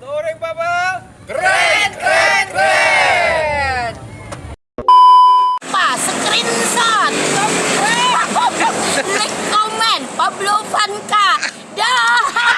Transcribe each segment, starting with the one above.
Touring Bubble. Keren, keren, keren. Pak, screenshot. Like, comment, Pablo Vanka. Dah.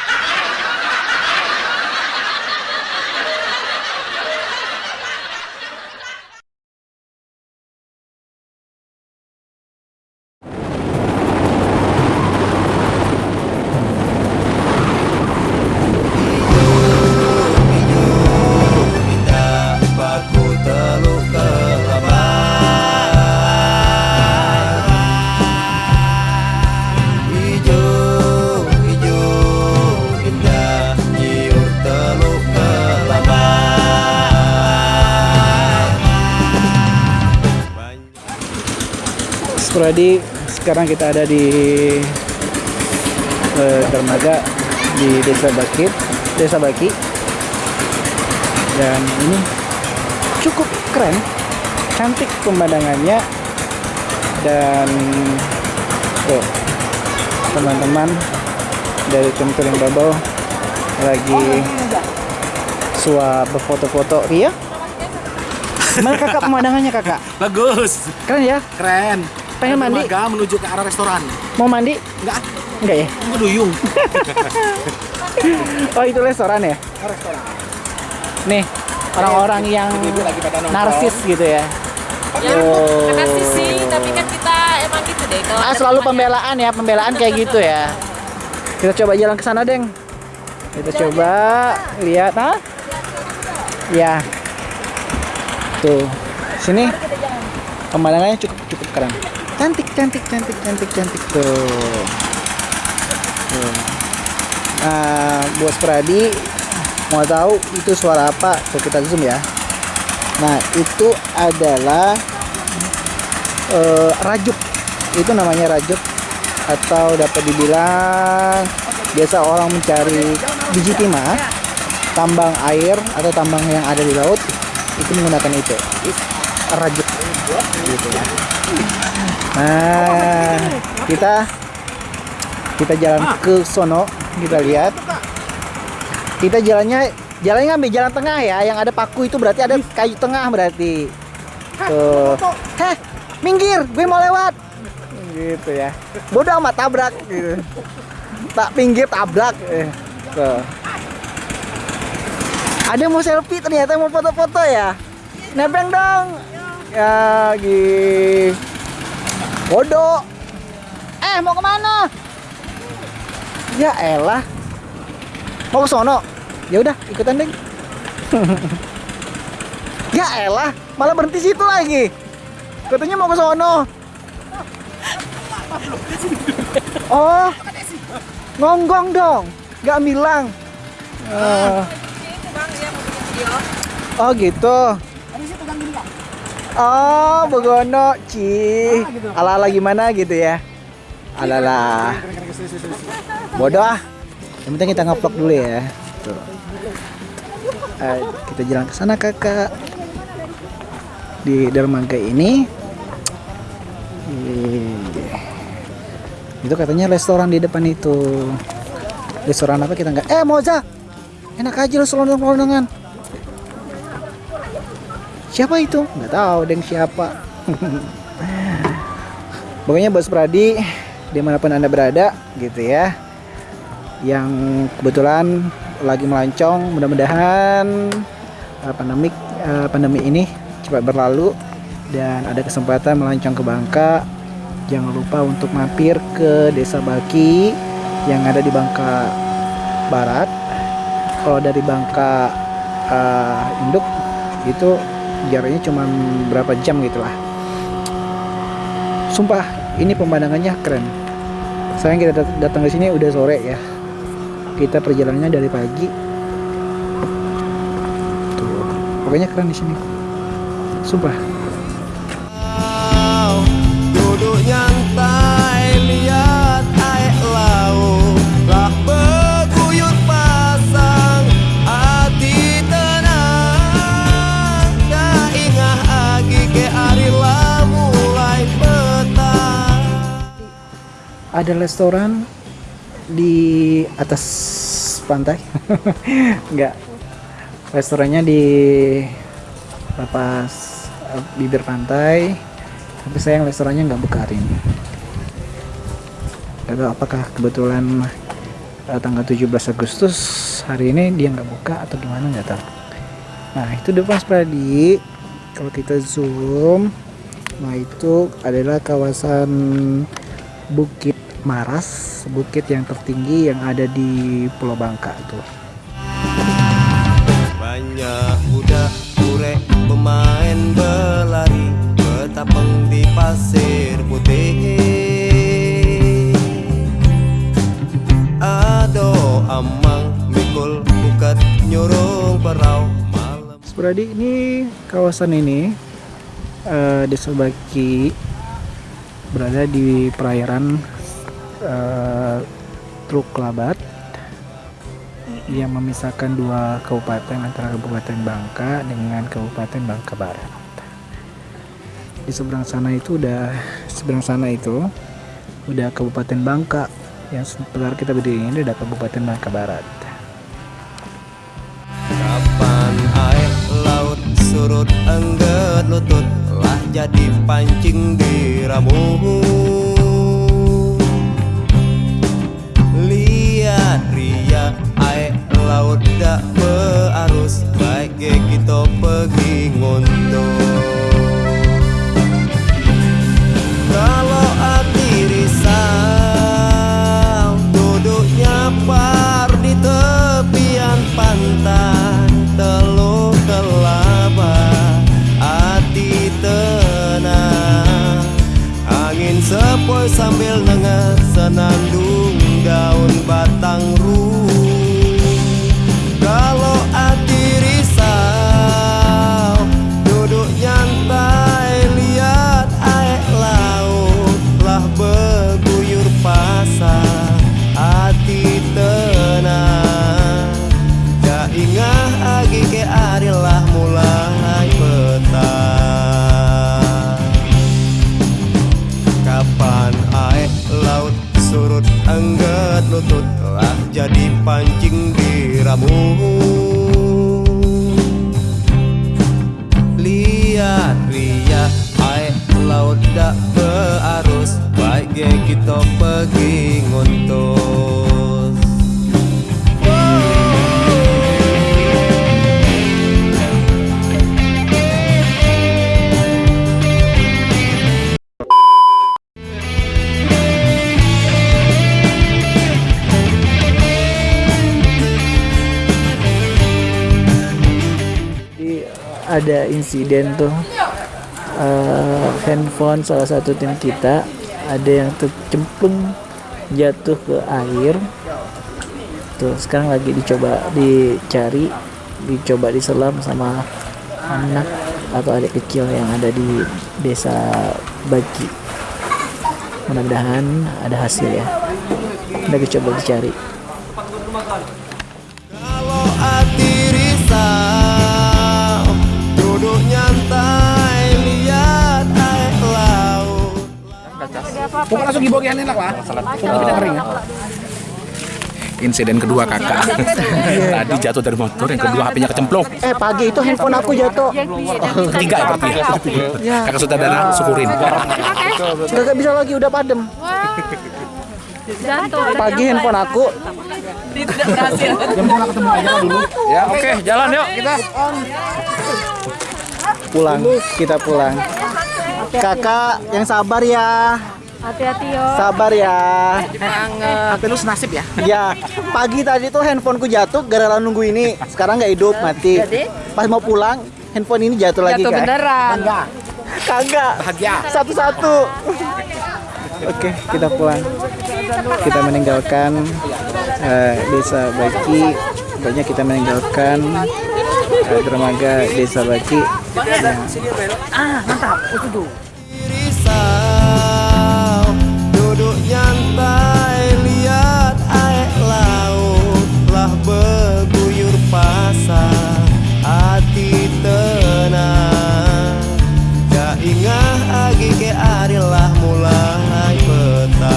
Spradi sekarang kita ada di eh, dermaga di Desa Bakit, Desa Baki. Dan ini cukup keren, cantik pemandangannya dan tuh teman-teman dari tim touring bubble lagi suap berfoto-foto Ria Gimana kakak pemandangannya kakak? Bagus. Keren ya? Keren. Pengen mandi? Dermaga menuju ke arah restoran. Mau mandi? Enggak, Enggak ya? ngeduyung. Oh itu restoran ya? restoran. Nih orang-orang yang Ibu lagi pada nongkrong. narsis gitu ya. Ya, Oh. sih, tapi kan kita emang gitu deh. Kalau Ah selalu pembelaan ya, pembelaan kayak gitu ya. Kita coba jalan ke sana, Deng. Kita coba lihat, ah. Ya. Tuh. Sini. Pemandangannya cukup cukup keren. Cantik, cantik, cantik, cantik, cantik tuh. Nah, buat Pradi mau tahu itu suara apa? Tuh kita zoom ya. Nah, itu adalah eh, rajuk. Itu namanya rajuk atau dapat dibilang biasa orang mencari biji timah, tambang air atau tambang yang ada di laut itu menggunakan itu. Rajuk gitu ya. Nah, kita kita jalan ke sono, kita lihat. Kita jalannya jalannya ngambil jalan tengah ya, yang ada paku itu berarti ada kayu tengah berarti. Tuh. Heh, minggir, gue mau lewat. Gitu ya. Bodoh amat tabrak gitu. Tak pinggir tabrak. Eh, Tuh. Ada mau selfie ternyata mau foto-foto ya. Nebeng dong. Ya, gi. Bodoh. Eh, mau ke mana? Ya elah. Mau ke sono? Ya udah, ikutan deh. ya elah, malah berhenti situ lagi. Katanya mau ke sono. Oh, ngonggong dong, nggak bilang. Eh, oh gitu. Oh, begono, ci. Ala-ala gimana gitu ya? Alala. Bodoh ah. Yang penting kita ngevlog dulu ya. Tuh. Eh, kita jalan ke sana kakak. Di dermaga ini. Ih. Itu katanya restoran di depan itu. Restoran apa kita nggak? Eh Moza, enak aja lu selondong-selondongan. Siapa itu? Nggak tahu deng siapa. Pokoknya Bos Pradi di mana pun anda berada gitu ya yang kebetulan lagi melancong mudah-mudahan uh, pandemik uh, pandemi ini cepat berlalu dan ada kesempatan melancong ke Bangka jangan lupa untuk mampir ke desa Baki yang ada di Bangka Barat kalau dari Bangka uh, Induk itu jaraknya cuma berapa jam gitu lah. Sumpah ini pemandangannya keren. Sayang kita dat- datang ke sini udah sore ya. Kita perjalanannya dari pagi. Tuh pokoknya keren di sini. Sumpah ada restoran di atas pantai. Nggak. Restorannya di lepas eh, bibir pantai. Tapi sayang restorannya nggak buka hari ini Gak apakah kebetulan eh, tanggal 17 Agustus hari ini dia nggak buka atau gimana nggak tahu. Nah itu depan Spradi kalau kita zoom nah itu adalah kawasan Bukit Maras bukit yang tertinggi yang ada di Pulau Bangka tuh Banyak budak kurek pemain berlari Betapeng di pasir putih. Ado amang mikul bukat nyurung perau malam. Spradi ini kawasan ini eh, Desa Baki berada di perairan eh, Truk Labat yang memisahkan dua kabupaten antara Kabupaten Bangka dengan Kabupaten Bangka Barat. Di seberang sana itu udah seberang sana itu udah Kabupaten Bangka yang sebentar kita berdiri ini udah Kabupaten Bangka Barat. Kapan air laut surut lutut Lah jadi pancing di laut dak berarus Kapan air laut surut engget lutut Lah jadi pancing di ramu Lihat lihat air laut dak berarus Baik kita pergi ngontos ada insiden tuh eh, handphone salah satu tim kita ada yang tercemplung jatuh ke air. Tuh sekarang lagi dicoba dicari, dicoba diselam sama anak atau adik kecil yang ada di desa Bagi. Mudah-mudahan ada hasil ya. Lagi coba dicari. Pokoknya langsung dibawa enak lah. Pokoknya kering ya. Insiden kedua kakak. Tadi jatuh dari motor, yang kedua HP-nya kecemplung. Eh pagi itu handphone aku jatuh. Ketiga ya berarti ya. Kakak saudara syukurin. Gak bisa lagi udah padem. Pagi handphone aku Ya oke, jalan yuk kita. pulang. Kita pulang. Kakak yang sabar ya. Hati-hati yo. Sabar ya. HP lu senasib ya. Ya, pagi tadi tuh handphoneku jatuh gara-gara nunggu ini. Sekarang nggak hidup, mati. Pas mau pulang, handphone ini jatuh lagi Jatuh kan? beneran. Kagak. Bahagia. Satu-satu. Oke, kita pulang. Kita meninggalkan eh, desa Baki. Pokoknya kita meninggalkan eh, dermaga desa Baki. risau nyantai lihat air laut Lah berguyur pasang Hati tenang. Gak ingat lagi ke hari lah mulai petang.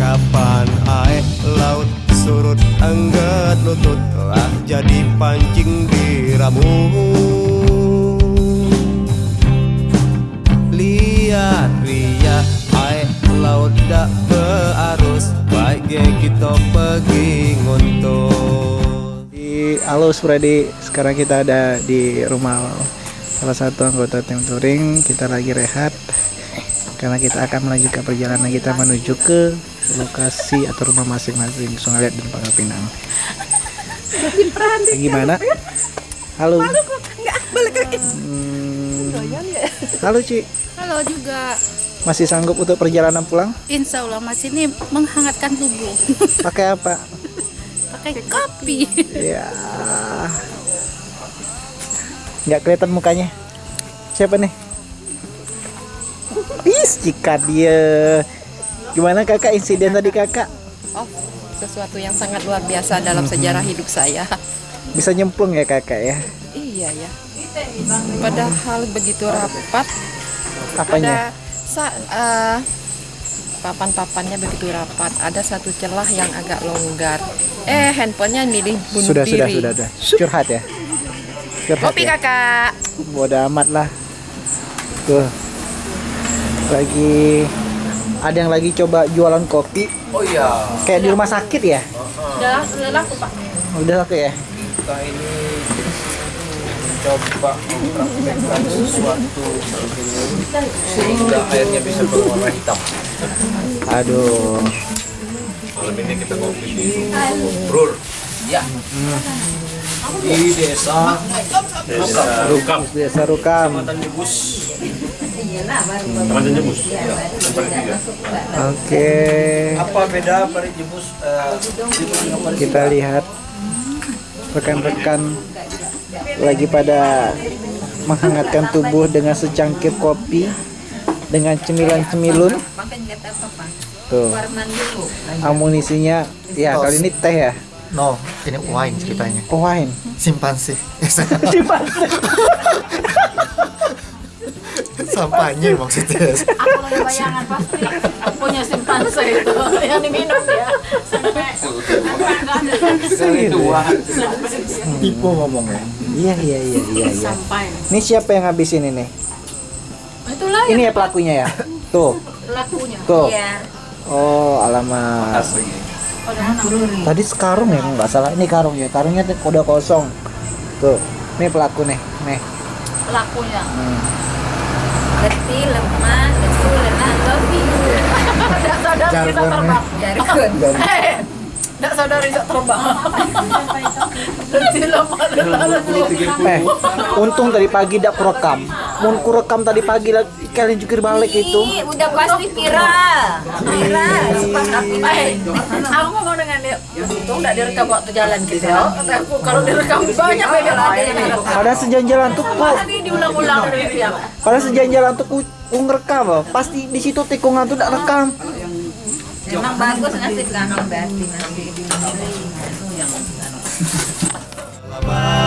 Kapan air laut surut enggan lutut Telah jadi pancing diramu Lihat ria. Air laut dak berarus. Baik ge kita pergi Di halo Freddy, sekarang kita ada di rumah salah satu anggota tim touring. Kita lagi rehat karena kita akan melanjutkan perjalanan kita menuju ke lokasi atau rumah masing-masing Sungai Liat dan Pangkal Pinang. Gimana? Halo. Hmm, halo Ci, Halo juga. masih sanggup untuk perjalanan pulang? Insya Allah Mas ini menghangatkan tubuh. Pakai apa? Pakai kopi. Ya. Nggak kelihatan mukanya. Siapa nih? Is, jika dia. Gimana kakak insiden tadi kakak? Oh, sesuatu yang sangat luar biasa dalam sejarah hidup saya. Bisa nyemplung ya kakak ya? Iya ya. Padahal begitu rapat, Apanya? ada sa eh, papan-papannya begitu rapat. Ada satu celah yang agak longgar. Eh, handphonenya milih bunuh Sudah, sudah, diri. sudah, sudah. Curhat ya? Curhat Kopi ya? kakak. Bodoh amat lah. Tuh. Lagi ada yang lagi coba jualan kopi. Oh iya. Kayak di rumah sakit ya? Udah, udah laku Pak. Udah oke ya? Kita ini mencoba mempraktekkan sesuatu sehingga airnya bisa berwarna hitam. Aduh. Malam ini kita ngopi di Brur. Ya. Di desa Desa Rukam. Biasa rukam. Kecamatan Jebus. Oke. Apa beda Parit Jebus? eh, Jebus kita lihat rekan-rekan lagi pada menghangatkan tubuh dengan secangkir kopi dengan cemilan-cemilun. Tuh. Amunisinya ya kali ini teh ya? No, ini wine ceritanya. oh wine. Simpanse. Sampahnya maksudnya. Aku lagi bayangan pasti punya simpanse itu yang diminum ya. Tipu ngomongnya. iya iya iya iya iya Sampai. ini siapa yang habisin ini Itulah ini ya pelakunya ya tuh lakunya. tuh Iya. oh alamat tadi sekarung ya nggak salah ini karung ya karungnya udah kosong tuh ini pelaku nih nih Lakunya. Hmm. Letih, lemah, lesu, lelah, lobi. Tidak sadar bisa terbang. Jargon. Tidak sadar bisa terbang. Eh, untung tadi pagi tidak kurekam. Mau kurekam tadi pagi lagi kalian jukir balik itu. Ih, udah pasti viral. Viral. Eh, aku ngomong dengan dia, untung tidak direkam waktu jalan gitu. Aku kalau direkam banyak beda lagi yang direkam. Pada sejalan-jalan tuh ku, Pasti diulang-ulang dari dia. pada sejalan-jalan tuh ku, ngerekam. Pasti di situ tikungan tuh tidak rekam. Emang bagus ngasih kami berarti nanti. Bye.